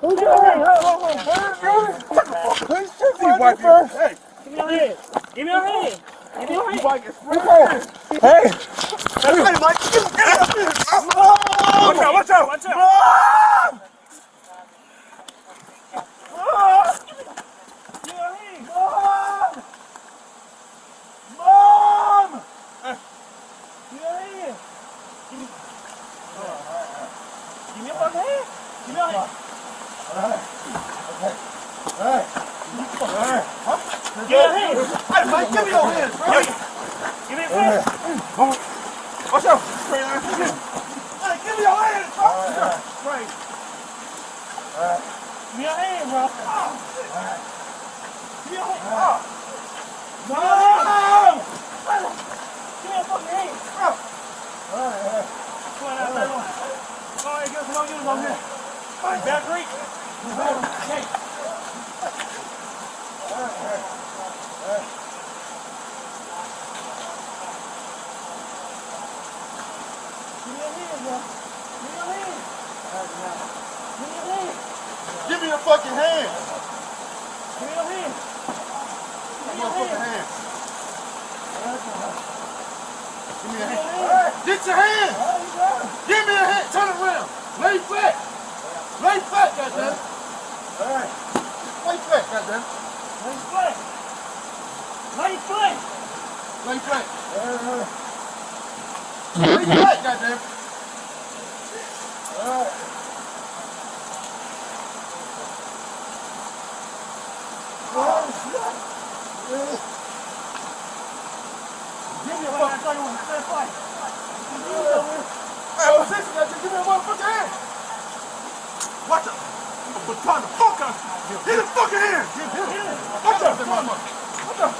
Who's your hand? Check my hand first. Hey, Give me your hand. Give me your hand. Give me your hand. hey. Hey, Mike. Watch out, watch out. Watch out. Give me your hand. Give me your hand. Give me. Give me your fucking hand. Give your hand. Hey. Give me your hand. Hey, Mike, give me your hand. Bro. Give. Give me hand. Give me your fucking hand. All right. Give me your hand. Give me your fucking hand. Give me your hand. Get your hand. Give me your hand. Turn around. Lay flat. Lay flat, goddamn. Lay flat, goddamn. Lay flat. Lay flat. Lay flat. Lay flat, goddamn. Give me a fucking I thought you wanted to stay fight. Hey, what's this? Goddamn, Give me a motherfucking hand. Watch out. I'm gonna baton the fuck out you. Hit his fucking hand. Watch out. Watch out.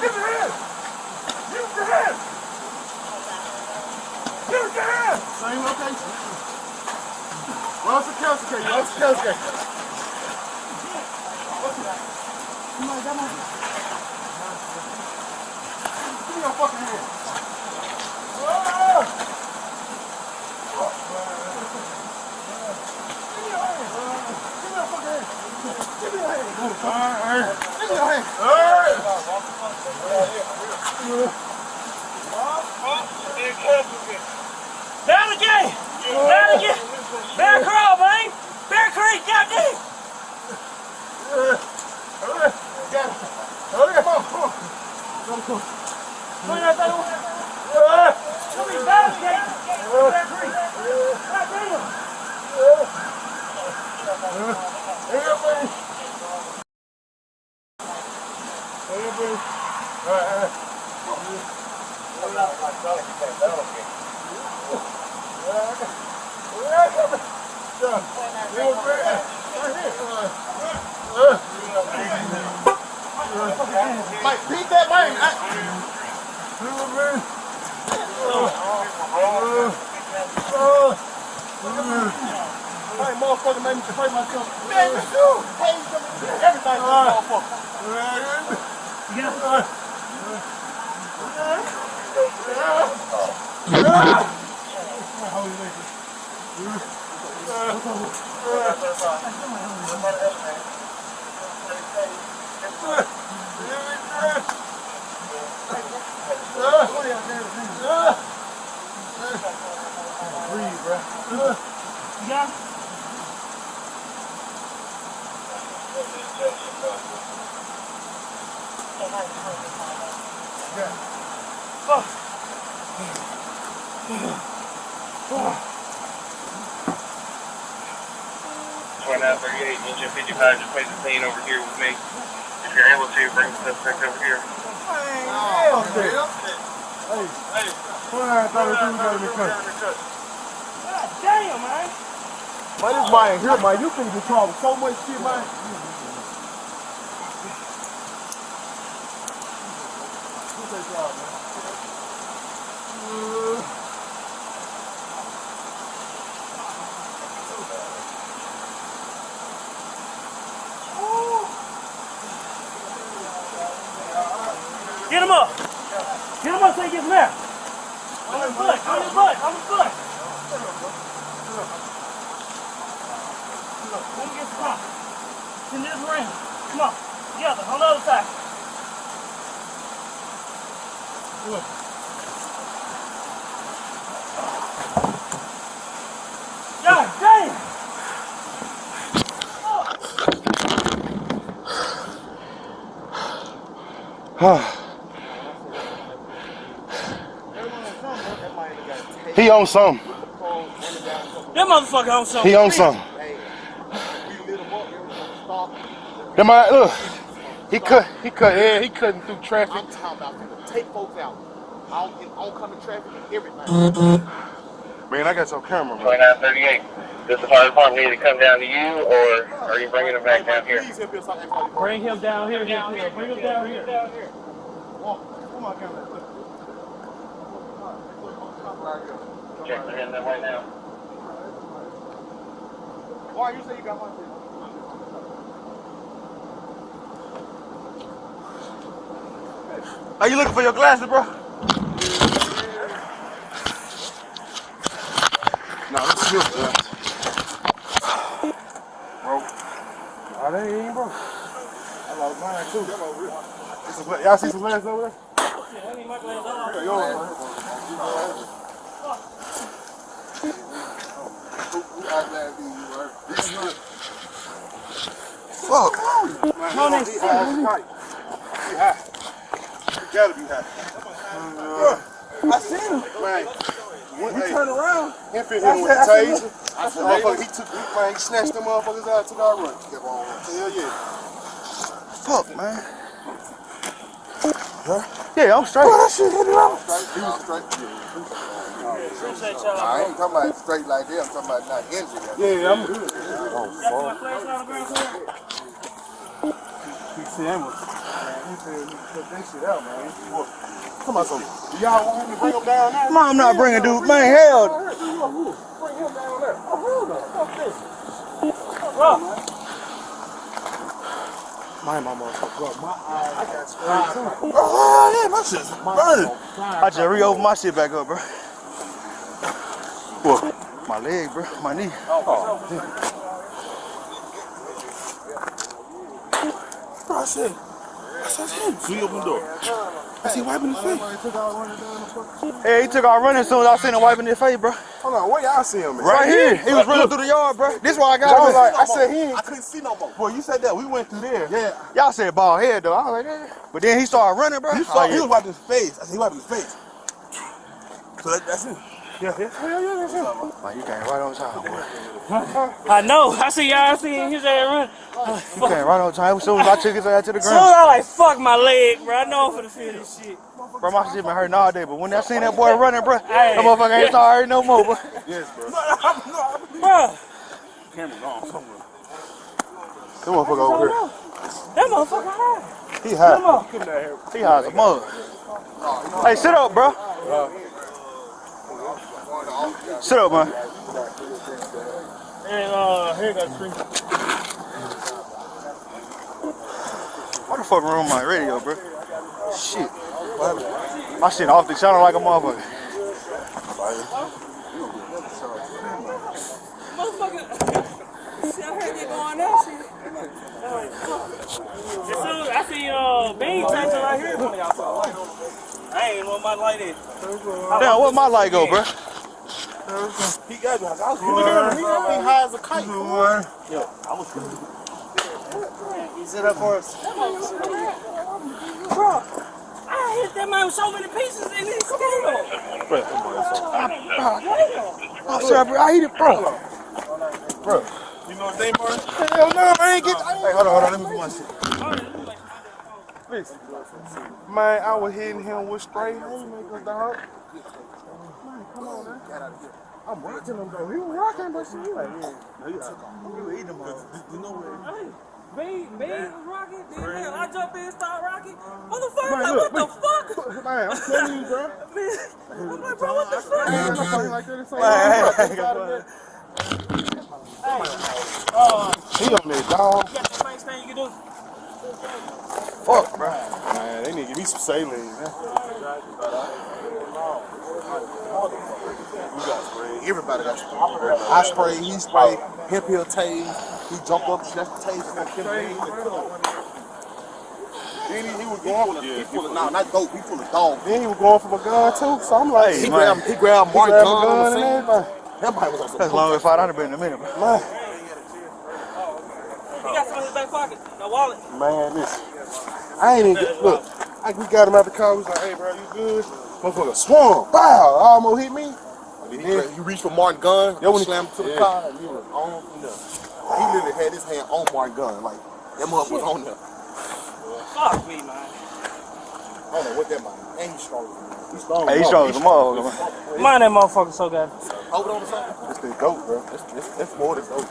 Give me your hand. Use your hand. Use your hand. Same location. Well, it's a council case. Well, it's a council case. Come on, come on. Give me your fucking hand. Down again. Down again. Bear crawl, man. Bear Creek, goddamn. Come on out there. Come here, down again. Bear Creek. Goddamn. Mike, beat that man. I, ain't motherfucker made me spray myself. Man, you do. Hey, everything to motherfucker. You Yeah. Oh. 2938, engine 55, just place the plane over here with me. If you're able to, bring the suspect over here. Hey, oh, okay. Hey, hey. 2932, got in the cut. God damn, man. Man, this man here, man, you finna get caught with so much shit, man. Him up. Get him up so he gets mad. On his butt. On his butt. On his butt. Let me get on. In this ring. Come on. Together. On the other side. Look. God damn! He on something. That motherfucker on something. He on something. That might look. He cut. He cut. Yeah, he cutting through traffic. I'm talking about take folks out. On, in oncoming traffic and everything. Man, I got your camera, man. 2938. Does the fire department need to come down to you, or are you bringing them back down here? Please help us out. Bring him down here. Down here. Bring him down here. Down here. Check they're in that way now. Why you say you got one? Are you looking for your glasses, bro? No, this is your glasses. Bro. Oh, they ain't, bro. I lost mine, too. This is what- Y'all see some glasses over there? Yeah, I need my glasses yours. Fuck. Man, he he high. He high. He gotta be high. I seen him. Man, when he turned around, he hit him with the taser. I said, motherfucker, he took, he, man, he snatched them motherfuckers out, took our run. Kept on running. Hell yeah. Fuck, man. Huh? Yeah, I'm straight. that shit hit around. Straight, he was straight. Appreciate y'all. I ain't talking about straight like that. I'm talking about not injured. Yeah, I'm good. Got my flashlight on the ground somewhere? He said, man, he said put that shit out, man. Come on, so y'all want him to bring him down there? Man, I'm not bringing dude. Man, hell. Bring him down there. Oh, hold on. Fuck this. Bro. My mama, fuck my eyes. I got sprayed too. Oh, yeah, my shit's burning. I just re-opened my shit back up, bro. What? My leg, bro. My knee. Oh. Oh. Bro, I said, I said, him. So he opened the door. I see wiping his face. Hey, he took off running as soon as I seen him wiping his face, bro. Hold on, where y'all see him at? Right here. He was running through the yard, bro. This why I I got was him. like, I said he. I couldn't see no more. Boy, you said that. We went through there. Yeah. Y'all said bald head, though. I was like, eh. But then he started running, bro. You saw Oh, he was wiping his face. I said he wiping his face. So that, that's him. Yeah, yeah, hell yeah, that's him. Man, you came right on time, boy. I know. I see y'all. I see his ass run. You came right on time. As soon as I took his ass to the Soon as. I like fuck my leg, bro. I know I'm finna feel this shit. Bro, my shit been hurting all day. But when I seen that boy running, bro, Hey. that motherfucker ain't started hurting no more, bro. Yes, bro. Bro, Camera gone somewhere. That motherfucker over here. that motherfucker high. He high. Come on. He has a mug. Hey, sit up, bro. Uh, Sit up, man. And uh, here got three. What the fuck wrong with my radio, bro? Shit. My shit off the channel like a motherfucker. Motherfucker. See, I heard they going out. shit. As soon as I see uh, Bean Tyson right here. I ain't want my light in. Damn, what my light go, bro? He got me. I was looking at him. He got me high as a kite. Sit up for us. Bro, I hit that man with so many pieces and he still. I'm sorry, bro. I eat it, bro. Bro. You know his name, bro? Hell no, I ain't get. Hey, hold on, hold on. Let me put my shit. Listen. Man, I was hitting him with straight haymakers, dog. Man, come on, man. I'm watching him, though. He was rocking, but shit. He like, yeah. You eat them all. You know what? Hey, Bean, Bean was rocking. Then man, I jump in, start rocking. Uh, Motherfucker, Man, like, look, what the fuck? Man, I'm telling you, bro. Man, I'm like, bro, what the fuck? I ain't nothing like that. It's like, Hey, Oh, He on that dog. you got the main thing you can do. Fuck, bro. Man, they need to give me some saline, man. We got spray. Everybody got spray. I spray, he spray, hip heel tase. He jumped up, snatched the taser from Kim Jong. Then he, he was going full for of, he yeah. full of, nah, not dope, he full of dog. Then he was going for my gun too. So I'm like, He man. grabbed, he grabbed he Mark grabbed gun, my gun on the and scene. everything. That might was on some That's long as five hundred been in a minute, bro. Man, He got some in his back pocket. no wallet. man, listen. I ain't even look. I, we got him out the car. We was like, hey, bro, you good? Motherfucker swung. Wow, almost hit me. Oh, he, gra- he reached for Martin gun, Yeah, when he- slammed to the yeah. car, and he was on from there. He literally had his hand on Martin gun, like that mother was on there. Fuck me, man. I don't know what that might mean. And he's strong. He's strong. Hey, he's strong as a motherfucker. Mind that motherfucker so good. Hold on to something. This thing dope, bro. That's, that's, that's more than dope.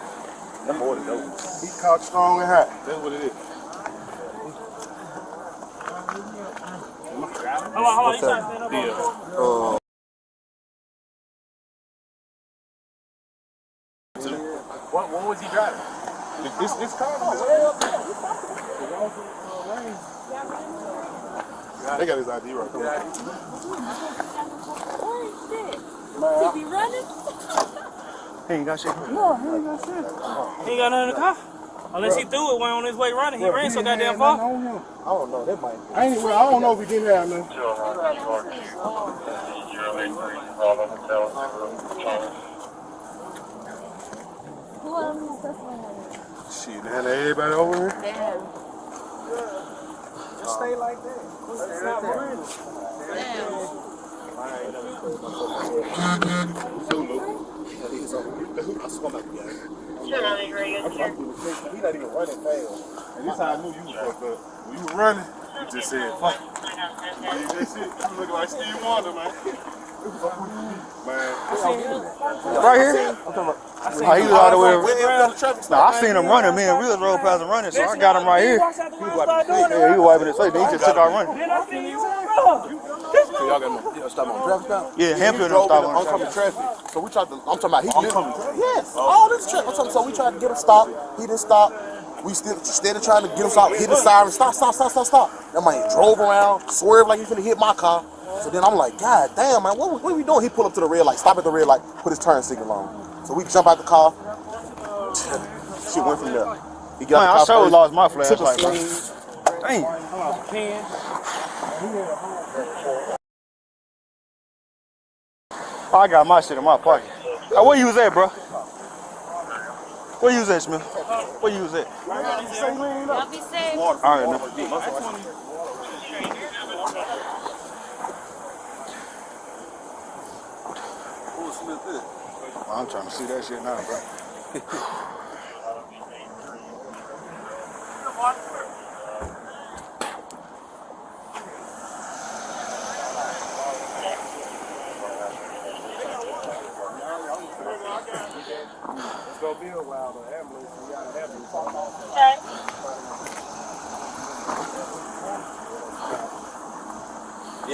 That's more than dope. He caught strong and hot. That's what it is. Hold on, hold on. You stand up the What, what was he driving? This, this car was way up there. They got his ID right there. He be running? He ain't got shit. He ain't got nothing in the car. Unless he threw it when on his way running. He ran so goddamn far. I don't know. That might. I ain't, I don't know if he didn't have none. Who else is this? Shit, man, everybody over here. Damn. Just stay like that. Stop running. Damn. I swear my God. He not even running fast. And this how I knew you was fucked up. When you were running, you just said, fuck. You just shit. You look like Steve Wonder, man. Man. Right here? How he was all the way around. Where the traffic Nah, I seen him running. Me and Real rode past him running, so I got him right here. Walks out the window, start doing it. Yeah, he was wiping his face. Then he just took out running. Then I see you run. So y'all got him. You stop on traffic stop. Yeah, him He putting stop on oncoming traffic. So we tried to. I'm talking about he didn't. Yes. All this traffic. I'm talking. So we tried to get him stopped. He didn't stop. We still instead of trying to get him stopped, hit the siren. Stop! Stop! Stop! Stop! Stop! That man drove around, swerved like he's gonna hit my car. So then I'm like, God damn, man, what, what are we doing? He pulled up to the red light, stop at the red light, put his turn signal on. So we jump out the car. Shit went from there. He got Man, the I car sure lost my took a flashlight, Damn. I lost a pen. I got my shit in my pocket. Oh, where you was at, bro? Where you was at, Smith? Where you was at? Y'all be safe. All right, now. I'm trying to see that shit now, bro.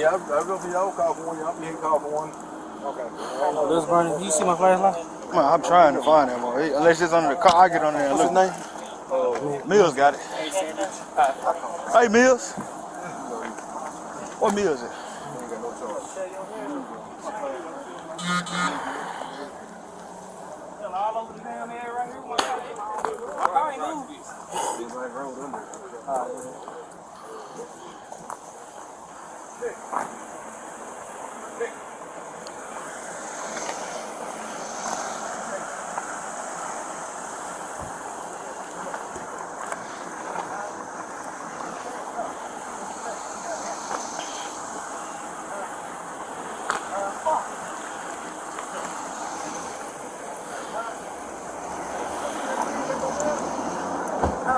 Yeah, I'll go for y'all call for one. Y'all can call for one. Oh, this burning. You see my flashlight? Man, I'm trying to find him, boy. Unless it's under the car, I get on there and look. What's his name? Oh, Mills got it. Hey, Mills. What Mills is? All over the damn area right here. My car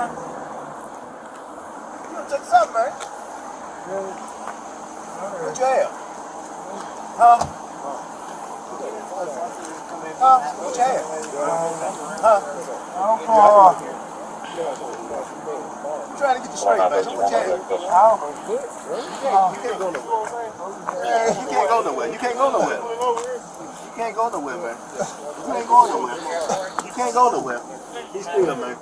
ain't moved. Check this out, man. What you have? Huh? Huh? What you have? Huh? I'm trying to get you straight, man. So what you Oh, have? You can't go nowhere. You can't go nowhere. You can't go nowhere. You can't go nowhere. You can't go nowhere. You. He's still, man.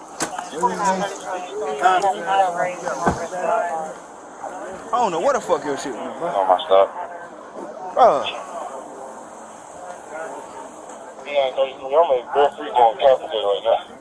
I don't know what the fuck your shit was, bro. On my stop. Bro, Yeah, I'm very free going traffic right now.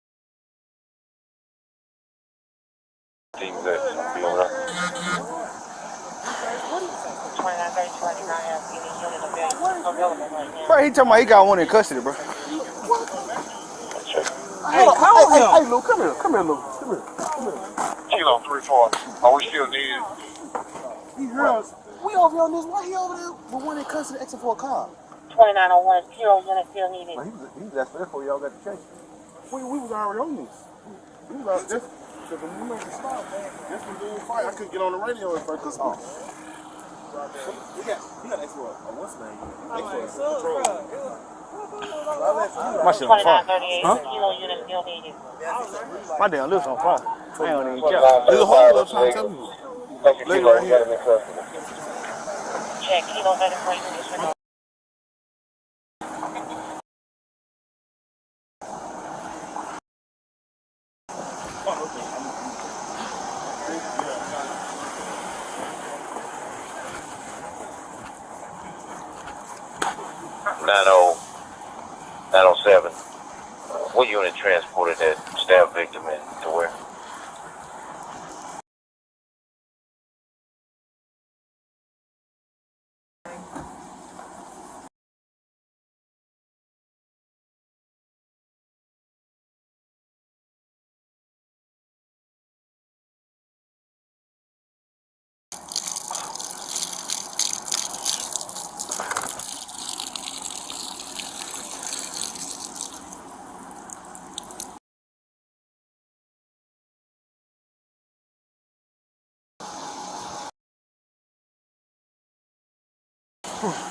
unit. Team that be over there. Twenty-nine thirty-two, I do not have any unit available available right now. Bro, he talking about he got one in custody, bro. Check. Hey, call hey, hey, hey, Lou, come here, come here, Lou, come here. Kilo three four. Are we still needed? He heard us. We over here on this. Why he over there with one in custody exit for a car? Twenty-nine oh one, zero unit still needed. Man, he was, he was asking that before y'all got the chase. We, we was already on this. We was out this. Cause when we made the stop, this was during fight. I couldn't get on the radio at first. Cause oh. He got, he got extra, uh, what's name? Extra So, patrol. My shit on Twenty-nine fire. thirty-eight, kilo unit still needed. My damn lips on fire. I ain't on even care. There's a whole lot of time telling you. Thank you, Lady Kilo. right here. got him in custody. Check, kilo thirty-four, unit disregard. Nine oh, nine oh seven. What unit transported that stab victim in to where? Oh,